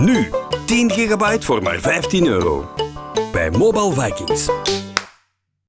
Nu 10 gigabyte voor maar 15 euro. Bij Mobile Vikings.